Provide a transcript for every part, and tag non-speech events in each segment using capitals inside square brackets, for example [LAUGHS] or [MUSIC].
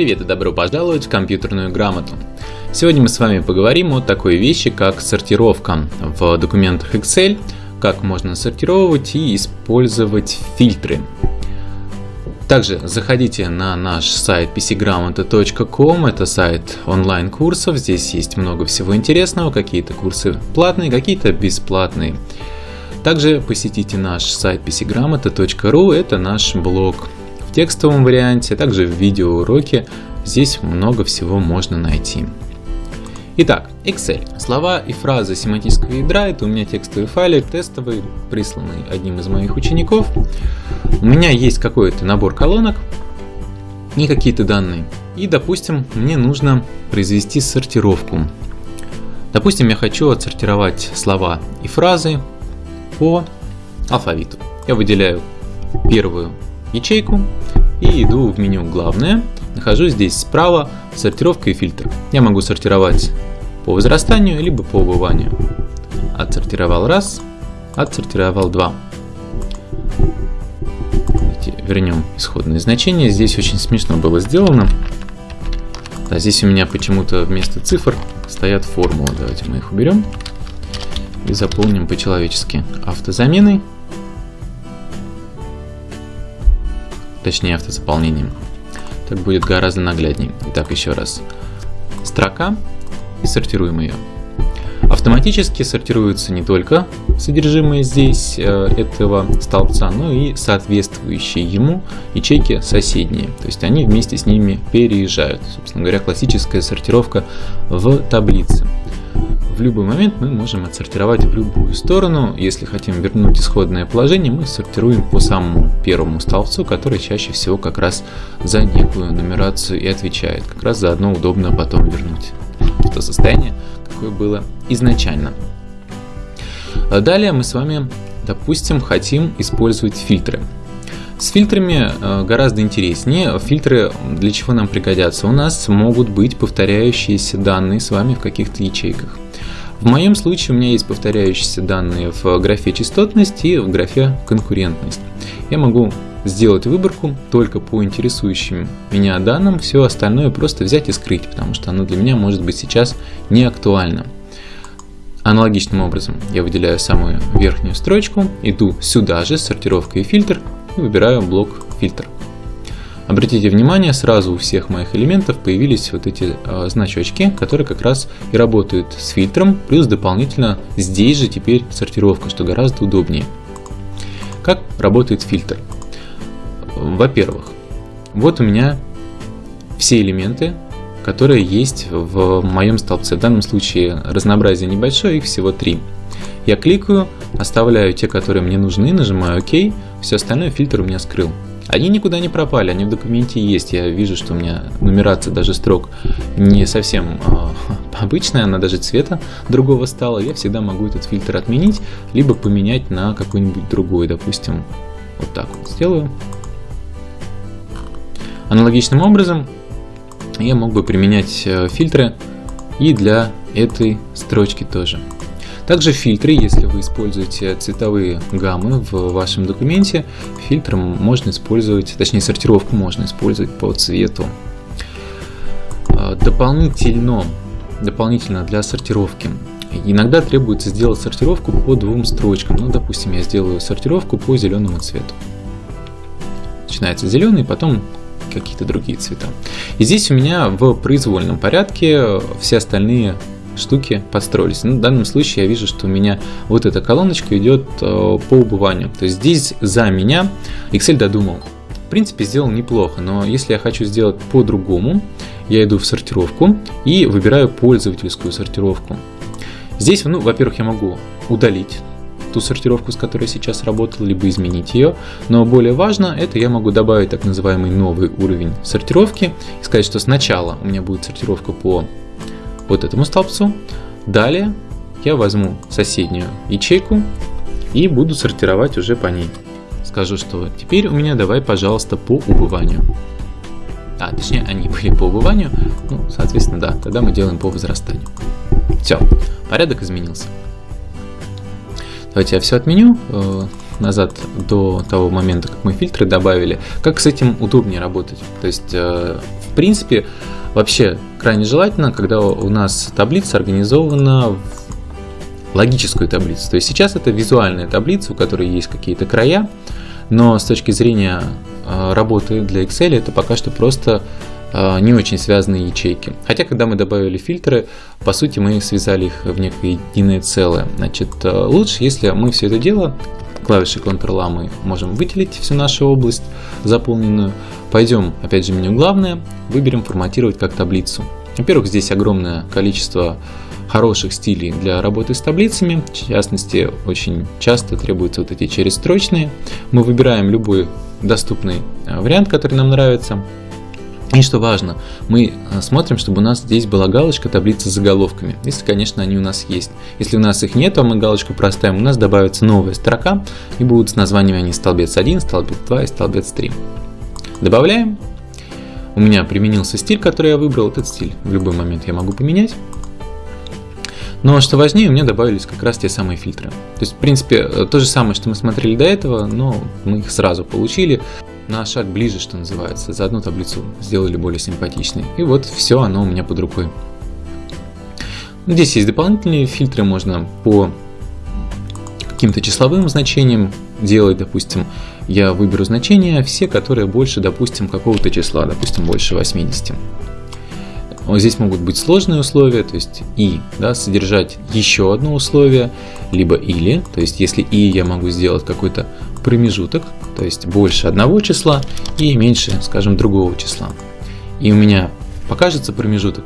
Привет и добро пожаловать в компьютерную грамоту. Сегодня мы с вами поговорим о такой вещи, как сортировка в документах Excel, как можно сортировать и использовать фильтры. Также заходите на наш сайт pcgramota.com, это сайт онлайн-курсов, здесь есть много всего интересного, какие-то курсы платные, какие-то бесплатные. Также посетите наш сайт pcgramota.ru, это наш блог в текстовом варианте, а также в видеоуроке. Здесь много всего можно найти. Итак, Excel. Слова и фразы семантического ядра, это у меня текстовый файлик, тестовый, присланный одним из моих учеников. У меня есть какой-то набор колонок и какие-то данные. И, допустим, мне нужно произвести сортировку. Допустим, я хочу отсортировать слова и фразы по алфавиту. Я выделяю первую ячейку и иду в меню «Главное». Нахожу здесь справа «Сортировка и фильтр». Я могу сортировать по возрастанию, либо по убыванию. Отсортировал раз, отсортировал два. Вернем исходные значения. Здесь очень смешно было сделано. Да, здесь у меня почему-то вместо цифр стоят формулы. Давайте мы их уберем и заполним по-человечески автозаменой. Точнее автозаполнением. Так будет гораздо нагляднее. Итак, еще раз. Строка и сортируем ее. Автоматически сортируется не только содержимое здесь э, этого столбца, но и соответствующие ему ячейки соседние. То есть они вместе с ними переезжают. Собственно говоря, классическая сортировка в таблице в любой момент мы можем отсортировать в любую сторону. Если хотим вернуть исходное положение, мы сортируем по самому первому столбцу, который чаще всего как раз за некую нумерацию и отвечает. Как раз заодно удобно потом вернуть то состояние, какое было изначально. Далее мы с вами, допустим, хотим использовать фильтры. С фильтрами э, гораздо интереснее. Фильтры для чего нам пригодятся? У нас могут быть повторяющиеся данные с вами в каких-то ячейках. В моем случае у меня есть повторяющиеся данные в графе частотность и в графе конкурентность. Я могу сделать выборку только по интересующим меня данным, все остальное просто взять и скрыть, потому что оно для меня может быть сейчас не актуально. Аналогичным образом я выделяю самую верхнюю строчку, иду сюда же, сортировка и фильтр, и выбираю блок фильтр. Обратите внимание, сразу у всех моих элементов появились вот эти э, значочки, которые как раз и работают с фильтром, плюс дополнительно здесь же теперь сортировка, что гораздо удобнее. Как работает фильтр? Во-первых, вот у меня все элементы, которые есть в моем столбце. В данном случае разнообразие небольшое, их всего три. Я кликаю, оставляю те, которые мне нужны, нажимаю ОК, все остальное фильтр у меня скрыл. Они никуда не пропали, они в документе есть. Я вижу, что у меня нумерация даже строк не совсем э, [LAUGHS] обычная, она даже цвета другого стала. Я всегда могу этот фильтр отменить, либо поменять на какой-нибудь другой. Допустим, вот так вот сделаю. Аналогичным образом я мог бы применять э, фильтры и для этой строчки тоже. Также фильтры, если вы используете цветовые гаммы в вашем документе, фильтр можно использовать, точнее сортировку можно использовать по цвету. А, дополнительно, дополнительно для сортировки иногда требуется сделать сортировку по двум строчкам. Ну, допустим, я сделаю сортировку по зеленому цвету. Начинается зеленый, потом какие-то другие цвета. И здесь у меня в произвольном порядке все остальные штуки построились. Ну, в данном случае я вижу, что у меня вот эта колоночка идет э, по убыванию. То есть здесь за меня Excel додумал. В принципе, сделал неплохо, но если я хочу сделать по-другому, я иду в сортировку и выбираю пользовательскую сортировку. Здесь, ну, во-первых, я могу удалить ту сортировку, с которой я сейчас работал, либо изменить ее. Но более важно, это я могу добавить так называемый новый уровень сортировки и сказать, что сначала у меня будет сортировка по вот этому столбцу. Далее я возьму соседнюю ячейку и буду сортировать уже по ней. Скажу, что теперь у меня давай, пожалуйста, по убыванию. А, точнее, они были по убыванию, ну, соответственно, да, тогда мы делаем по возрастанию. Все, порядок изменился. Давайте я все отменю, э, назад, до того момента, как мы фильтры добавили, как с этим удобнее работать. То есть, э, в принципе, вообще крайне желательно, когда у нас таблица организована в логическую таблицу. То есть сейчас это визуальная таблица, у которой есть какие-то края, но с точки зрения э, работы для Excel это пока что просто э, не очень связанные ячейки. Хотя, когда мы добавили фильтры, по сути, мы связали их в некое единое целое. Значит, э, лучше, если мы все это дело клавишей Ctrl-A мы можем выделить всю нашу область заполненную. Пойдем, опять же, в меню «Главное», выберем «Форматировать как таблицу». Во-первых, здесь огромное количество хороших стилей для работы с таблицами. В частности, очень часто требуются вот эти черестрочные. Мы выбираем любой доступный э, вариант, который нам нравится. И что важно, мы э, смотрим, чтобы у нас здесь была галочка таблицы с заголовками, если, конечно, они у нас есть. Если у нас их нет, то мы галочку проставим, у нас добавится новая строка, и будут с названиями они столбец 1, столбец 2 и столбец 3. Добавляем. У меня применился стиль, который я выбрал. Этот стиль в любой момент я могу поменять. Но что важнее, у меня добавились как раз те самые фильтры. То есть, в принципе, э, то же самое, что мы смотрели до этого, но мы их сразу получили. На шаг ближе, что называется. За одну таблицу сделали более симпатичной. И вот все оно у меня под рукой. Здесь есть дополнительные фильтры, можно по каким-то числовым значениям делать, допустим, я выберу значения, все, которые больше, допустим, какого-то числа, допустим, больше 80. Здесь могут быть сложные условия, то есть и да, содержать еще одно условие, либо или, то есть если и я могу сделать какой-то промежуток, то есть больше одного числа и меньше, скажем, другого числа. И у меня покажется промежуток,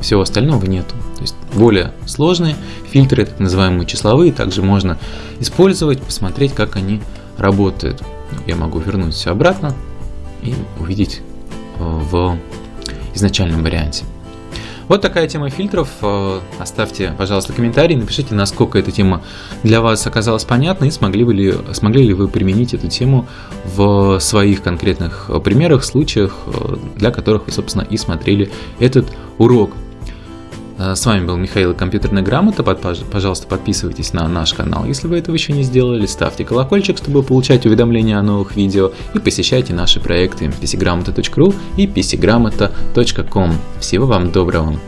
всего остального нету. То есть более сложные фильтры, так называемые числовые, также можно использовать, посмотреть, как они работают. Я могу вернуть все обратно и увидеть э, в изначальном варианте. Вот такая тема фильтров. Э, оставьте, пожалуйста, комментарий, напишите, насколько эта тема для вас оказалась понятна и смогли, бы ли, смогли ли вы применить эту тему в своих конкретных примерах, случаях, э, для которых вы, собственно, и смотрели этот урок. Э, с вами был Михаил Компьютерная грамота. Пожалуйста, подписывайтесь на наш канал, если вы этого еще не сделали. Ставьте колокольчик, чтобы получать уведомления о новых видео. И посещайте наши проекты pcgramota.ru и pcgramota.com. Всего вам доброго!